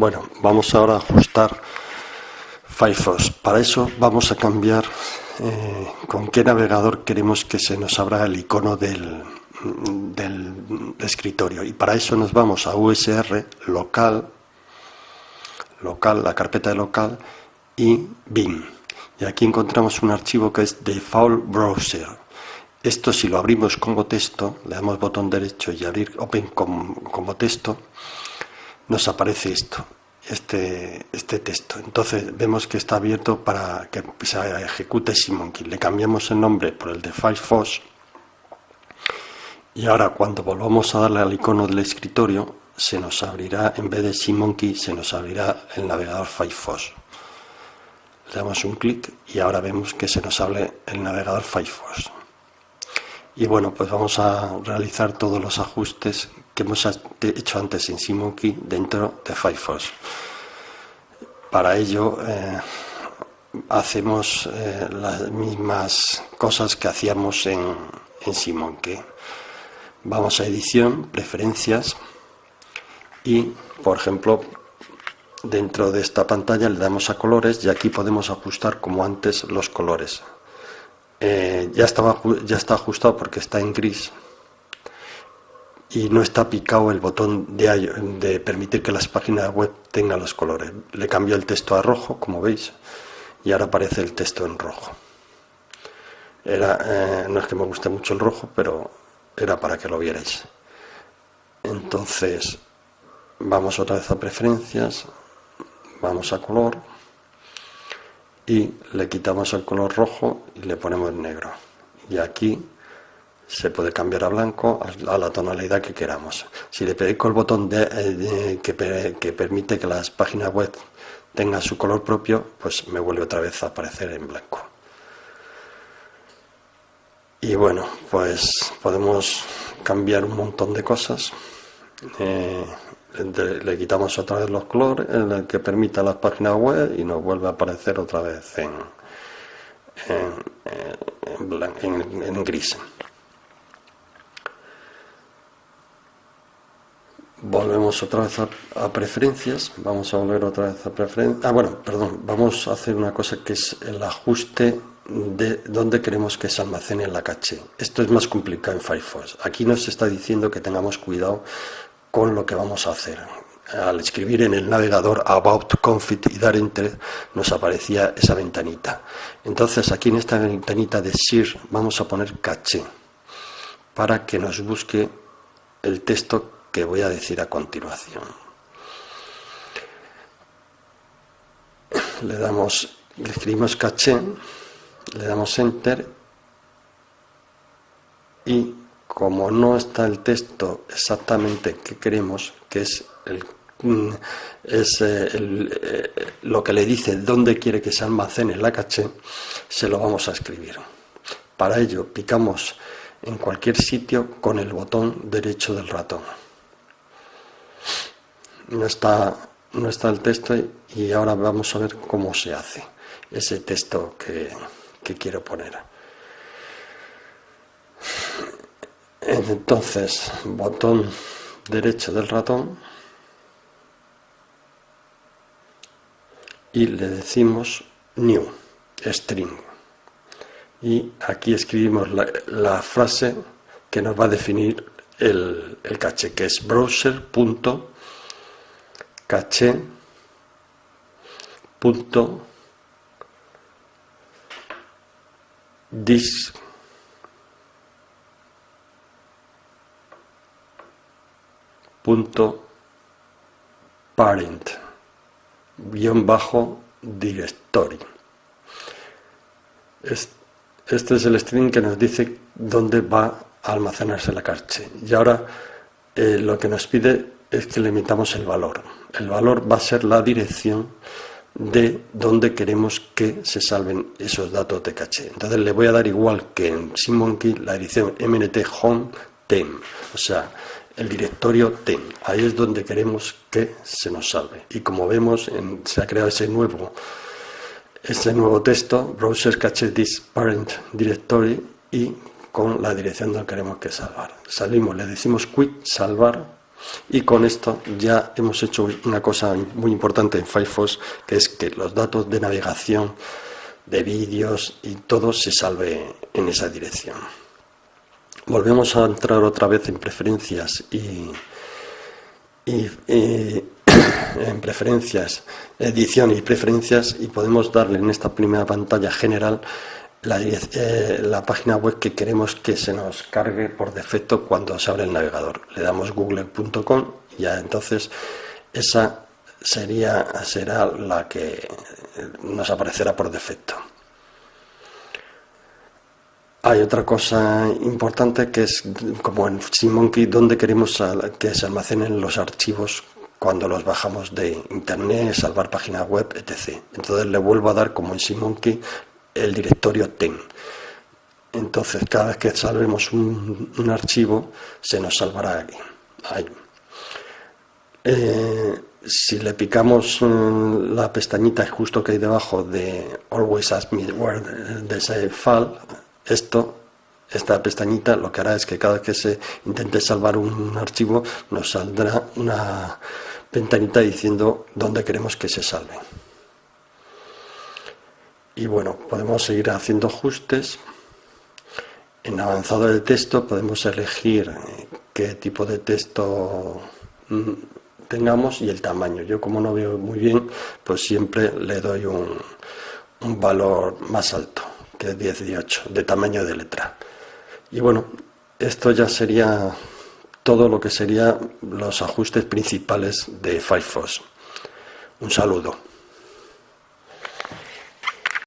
Bueno, vamos ahora a ajustar Firefox. Para eso vamos a cambiar eh, con qué navegador queremos que se nos abra el icono del, del escritorio. Y para eso nos vamos a USR, local, local, la carpeta de local y BIM. Y aquí encontramos un archivo que es Default Browser. Esto si lo abrimos como texto, le damos botón derecho y abrir Open como texto, nos aparece esto, este, este texto. Entonces vemos que está abierto para que se ejecute SimMonkey. Le cambiamos el nombre por el de Firefox y ahora cuando volvamos a darle al icono del escritorio se nos abrirá, en vez de SimMonkey, se nos abrirá el navegador Firefox. Le damos un clic y ahora vemos que se nos abre el navegador Firefox. Y bueno, pues vamos a realizar todos los ajustes hemos hecho antes en SimMonkey dentro de Firefox. Para ello eh, hacemos eh, las mismas cosas que hacíamos en, en SimMonkey. Vamos a edición, preferencias y, por ejemplo, dentro de esta pantalla le damos a colores y aquí podemos ajustar como antes los colores. Eh, ya, estaba, ya está ajustado porque está en gris y no está picado el botón de, de permitir que las páginas web tengan los colores. Le cambio el texto a rojo, como veis, y ahora aparece el texto en rojo. Era, eh, no es que me guste mucho el rojo, pero era para que lo vierais. Entonces, vamos otra vez a preferencias, vamos a color, y le quitamos el color rojo y le ponemos negro y aquí se puede cambiar a blanco a la tonalidad que queramos. Si le pego el botón de, eh, que, permite que las páginas web tengan su color propio pues me vuelve otra vez a aparecer en blanco. Y bueno pues podemos cambiar un montón de cosas. Eh, le quitamos otra vez los colores en el que permita las páginas web y nos vuelve a aparecer otra vez en, en, gris volvemos otra vez a, preferencias vamos a volver otra vez a preferencias ah bueno perdón vamos a hacer una cosa que es el ajuste de dónde queremos que se almacene la caché esto es más complicado en Firefox aquí nos está diciendo que tengamos cuidado con lo que vamos a hacer. Al escribir en el navegador About Config y dar Enter nos aparecía esa ventanita. Entonces aquí en esta ventanita de SIR vamos a poner caché para que nos busque el texto que voy a decir a continuación. Le damos, le escribimos caché, le damos Enter y como no está el texto exactamente que queremos, que es, el, mm, es eh, eh, lo que le dice dónde quiere que se almacene la caché, se lo vamos a escribir. Para ello picamos en cualquier sitio con el botón derecho del ratón. No está, no está el texto y ahora vamos a ver cómo se hace ese texto que, que quiero poner. Entonces, botón derecho del ratón y le decimos new, string. Y aquí escribimos la, frase que nos va a definir el, el caché, que es browser.caché.disk punto parent guion bajo directory. Este es el string que nos dice dónde va a almacenarse la caché y ahora eh, lo que nos pide es que le emitamos el valor el valor va a ser la dirección de dónde queremos que se salven esos datos de caché entonces le voy a dar igual que en SimMonkey la dirección mnt home tem o sea el directorio TEM. Ahí es donde queremos que se nos salve. Y como vemos, se ha creado ese nuevo, ese nuevo texto, browser cache this parent directory, y con la dirección donde queremos que salvar. Salimos, le decimos quit, salvar, Y con esto ya hemos hecho una cosa muy importante en Firefox, que es que los datos de navegación, de vídeos y todo se salve en esa dirección. Volvemos a entrar otra vez en preferencias y, en preferencias, edición y preferencias y podemos darle en esta primera pantalla general eh, la, página web que queremos que se nos cargue por defecto cuando se abre el navegador. Le damos google.com y ya entonces esa sería, será la que nos aparecerá por defecto. Hay otra cosa importante que es como en SimMonkey donde queremos que se almacenen los archivos cuando los bajamos de internet, salvar página web, etc. Entonces le vuelvo a dar como en SimMonkey el directorio ten. Entonces, cada vez que salvemos un, archivo, se nos salvará aquí. Ahí. Eh, si le picamos eh, la pestañita justo que hay debajo de Always Ask Me Where the ese file, esto, esta pestañita lo que hará es que cada vez que se intente salvar un archivo nos saldrá una ventanita diciendo dónde queremos que se salve y bueno, podemos seguir haciendo ajustes. En avanzado de texto podemos elegir eh, qué tipo de texto mm, tengamos y el tamaño. Yo como no veo muy bien, pues siempre le doy un, valor más alto, que es 18, de tamaño de letra. Y bueno, esto ya sería todo lo que serían los ajustes principales de Firefox. Un saludo.